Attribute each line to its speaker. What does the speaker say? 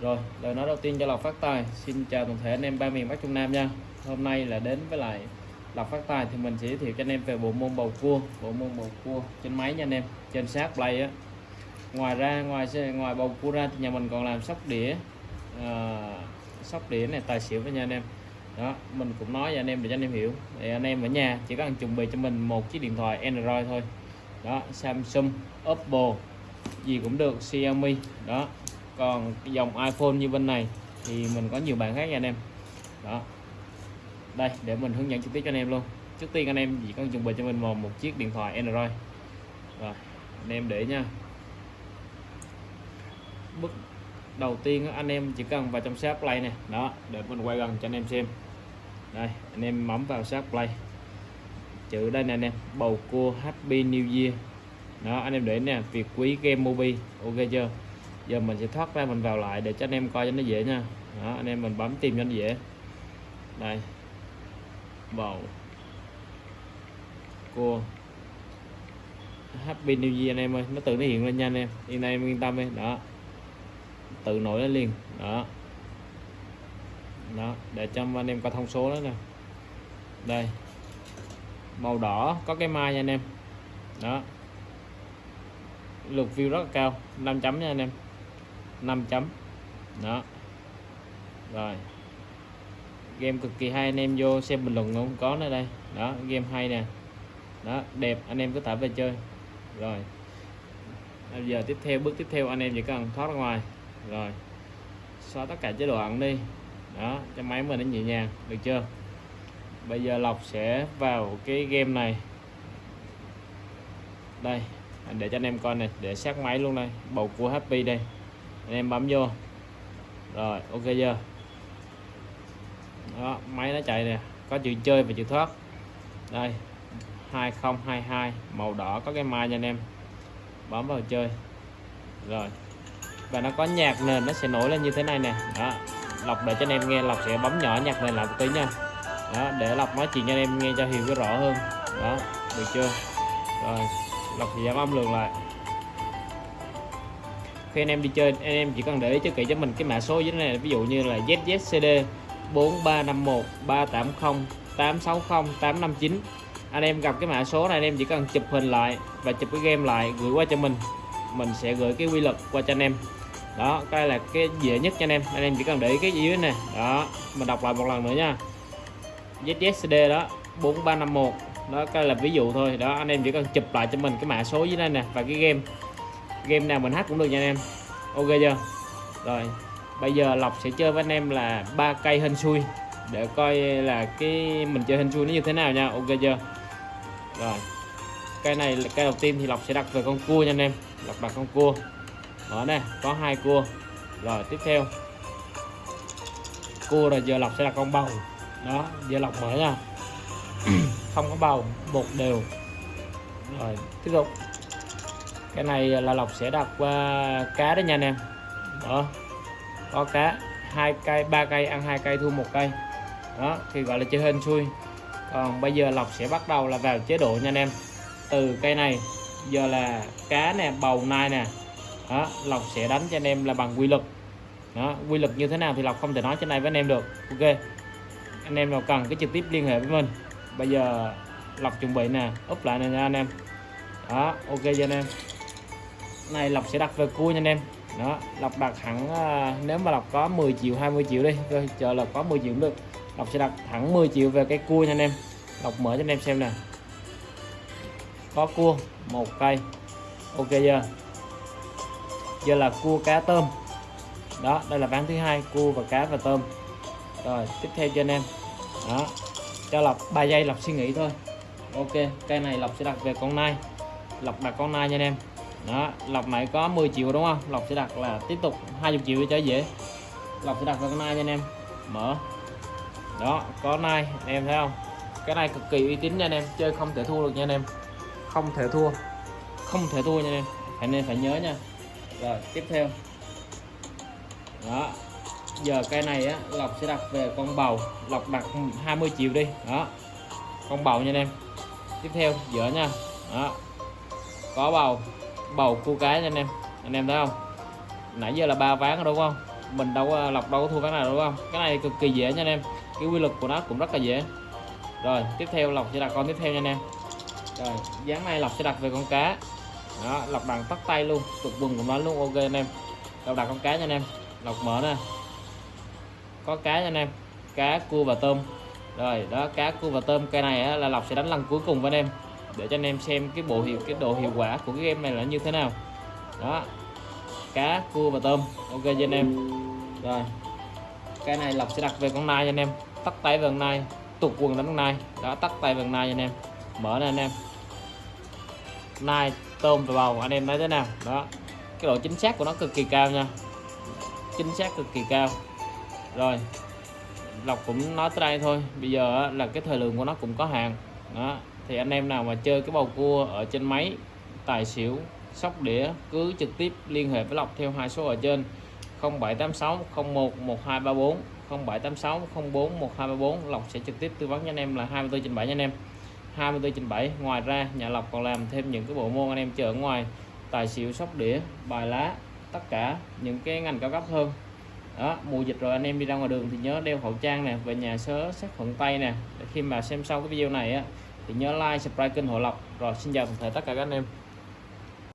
Speaker 1: Rồi, lời nói đầu tiên cho Lộc Phát Tài. Xin chào toàn thể anh em ba miền Bắc Trung Nam nha. Hôm nay là đến với lại Lộc Phát Tài thì mình sẽ giới thiệu cho anh em về bộ môn bầu cua. Bộ môn bầu cua trên máy nha anh em Trên sát play á. Ngoài ra, ngoài ngoài bầu cua ra thì nhà mình còn làm sóc đĩa à, Sóc đĩa này tài xỉu với nha anh em. Đó mình cũng nói với anh em để cho anh em hiểu. Thì anh em ở nhà chỉ cần chuẩn bị cho mình một chiếc điện thoại Android thôi. Đó Samsung Oppo gì cũng được Xiaomi. Đó còn dòng iPhone như bên này thì mình có nhiều bạn khác nha anh em. Đó. Đây để mình hướng dẫn trực tiếp cho anh em luôn. Trước tiên anh em chỉ cần chuẩn bị cho mình một, một chiếc điện thoại Android. Rồi anh em để nha. Bước đầu tiên anh em chỉ cần vào trong shop play này đó để mình quay gần cho anh em xem. Đây anh em bấm vào shop play. Chữ đây nè anh em bầu cua happy new year. Đó anh em để nè việc quý game mobi ok chưa? Giờ mình sẽ thoát ra, mình vào lại để cho anh em coi cho nó dễ nha. Đó, anh em mình bấm tìm cho nó dễ. Đây. Bầu cua. Happy new year, anh em ơi. Nó tự nó hiện lên nha, anh em. Yên em yên tâm đi. Đó. Tự nổi lên liền. Đó. Đó, để cho anh em coi thông số đó nè. Đây. Màu đỏ, có cái mai nha, anh em. Đó. Lượt view rất là cao. 5 chấm nha, anh em. 5 chấm. Đó. Rồi. Game cực kỳ hay, anh em vô xem bình luận không có nữa đây. Đó, game hay nè. Đó, đẹp, anh em cứ tải về chơi. Rồi. Bây giờ tiếp theo, bước tiếp theo, anh em chỉ cần thoát ra ngoài. Rồi. Xóa tất cả chế độ ẩn đi. Đó, cho máy mình nó nhẹ nhàng. Được chưa? Bây giờ lọc sẽ vào cái game này. Đây, để cho anh em coi này để sát máy luôn đây. Bầu cua happy đây anh em bấm vô. Rồi, ok chưa? Đó, máy nó chạy nè. Có chữ chơi và chữ thoát. Đây 2022 màu đỏ. Có cái mai nha anh em. Bấm vào chơi. Rồi. Và nó có nhạc nền, nó sẽ nổi lên như thế này nè. Đó, lọc để cho anh em nghe, lọc sẽ bấm nhỏ nhạc nền lại một tí nha. Đó, để lọc nói chuyện cho anh em nghe cho hiểu cái rõ hơn. Đó, được chưa? Rồi, lọc thì giảm âm lượng lại khi anh em đi chơi, anh em chỉ cần để ý cho kỹ cho mình cái mã số dưới này, ví dụ như là ZZCD 4351 380 860 859 anh em gặp cái mã số này, anh em chỉ cần chụp hình lại và chụp cái game lại gửi qua cho mình mình sẽ gửi cái quy luật qua cho anh em. Đó, cái là cái dễ nhất cho anh em anh em chỉ cần để ý cái dưới này. Đó, mình đọc lại một lần nữa nha. ZZCD đó 4351 đó, cái là ví dụ thôi. Đó, anh em chỉ cần chụp lại cho mình cái mã số dưới đây nè và cái game game nào mình hát cũng được nha anh em. Ok chưa? Rồi bây giờ lộc sẽ chơi với anh em là ba cây hên xui. Để coi là cái mình chơi hên xui nó như thế nào nha. Ok chưa? Rồi cây này là cây đầu tiên thì lộc sẽ đặt về con cua nha anh em. Lộc đặt con cua. Đó nè có hai cua. Rồi tiếp theo. Cua rồi giờ lộc sẽ đặt con bầu. Đó giờ lộc mở nha. Không có bầu bột đều. Rồi tiếp tục cái này là lộc sẽ đặt uh, ờ, cá đó nha anh em. Đó. Có cá hai cây ba cây ăn hai cây thu một cây. Đó thì gọi là chơi hên xui. Còn bây giờ lộc sẽ bắt đầu là vào chế độ nha anh em. Từ cây này giờ là cá nè bầu nai nè. Đó lộc sẽ đánh cho anh em là bằng quy luật. Đó quy luật như thế nào thì lộc không thể nói trên này với anh em được. Ok. Anh em nào cần cái trực tiếp liên hệ với mình. Bây giờ lọc chuẩn bị nè úp lại nè nha anh em. Đó ok cho anh em này lọc sẽ đặt về cua nha anh em. Đó lọc đặt hẳn ờ, nếu mà lọc có 10 triệu 20 triệu đi rồi chờ là có 10 triệu cũng được. Lọc sẽ đặt thẳng 10 triệu về cái cua nha anh em. Lọc mở cho anh em xem nè. Có cua, một cây. Ok giờ giờ là cua cá tôm. Đó, đây là ván thứ hai, cua và cá và tôm. Rồi, tiếp theo cho anh em. Đó, cho lọc 3 giây lọc suy nghĩ thôi. Ok, cây này lọc sẽ đặt về con nai. Lọc đặt con nai nha anh em đó, lọc này có 10 triệu đúng không? Lọc sẽ đặt là tiếp tục 20 triệu cho dễ. Lọc sẽ đặt vào con nai nha anh em. Mở. Đó, có nai, anh em thấy không? Cái này cực kỳ uy tín nha anh em. Chơi không thể thua được nha anh em. Không thể thua. Không thể thua nha anh em. Anh em phải nhớ nha. Rồi, tiếp theo. Đó, giờ cây này á, lọc sẽ đặt về con bầu. Lọc đặt 20 triệu đi. Đó, con bầu nha anh em. Tiếp theo giữa nha. Đó, có bầu bầu cua cái nha anh em. Anh em thấy không? Nãy giờ là ba ván đúng không? Mình đâu có- lọc đâu có thua cái nào đúng không? Cái này cực kỳ dễ nha anh em. Cái quy luật của nó cũng rất là dễ. Rồi tiếp theo lọc sẽ đặt con tiếp theo nha anh em. Rồi dáng này lọc sẽ đặt về con cá. Đó lọc đằng tắt tay luôn. Cực quần của nó luôn ok anh em. Lọc đặt con cá nha anh em. Lọc mở nè. Có cá nha anh em. Cá cua và tôm. Rồi đó cá cua và tôm. Cây này á, là lọc sẽ đánh lần cuối cùng với anh em để cho anh em xem cái bộ hiệu, cái độ hiệu quả của cái game này là như thế nào. Đó, cá, cua và tôm. Ok cho anh em. Rồi, cái này lọc sẽ đặt về con nai cho anh em. Tắt tay về con nai tục quần đánh con nai. Đó, tắt tay về con nai cho anh em. Mở ra anh em. Nai, tôm và bầu, anh em thấy thế nào? Đó, cái độ chính xác của nó cực kỳ cao nha. Chính xác cực kỳ cao. Rồi lọc cũng nói tới đây thôi. Bây giờ là cái thời lượng của nó cũng có hàng đó thì anh em nào mà chơi cái bầu cua ở trên máy, tài xỉu, sóc đĩa, cứ trực tiếp liên hệ với lọc theo hai số ở trên. 0786 01 1234 0786 04 1234 lọc sẽ trực tiếp tư vấn cho anh em là 24 trên 7 nha anh em. 24 trên 7 ngoài ra nhà lọc còn làm thêm những cái bộ môn anh em chờ ở ngoài. Tài xỉu, sóc đĩa, bài lá, tất cả những cái ngành cao cấp hơn. Đó, mùa dịch rồi anh em đi ra ngoài đường thì nhớ đeo khẩu trang nè, về nhà sớ, sát khuẩn tay nè. Khi mà xem sau cái video này á thì nhớ like, subscribe kênh Hồ Lộc. Rồi, xin chào toàn thể tất cả các anh em.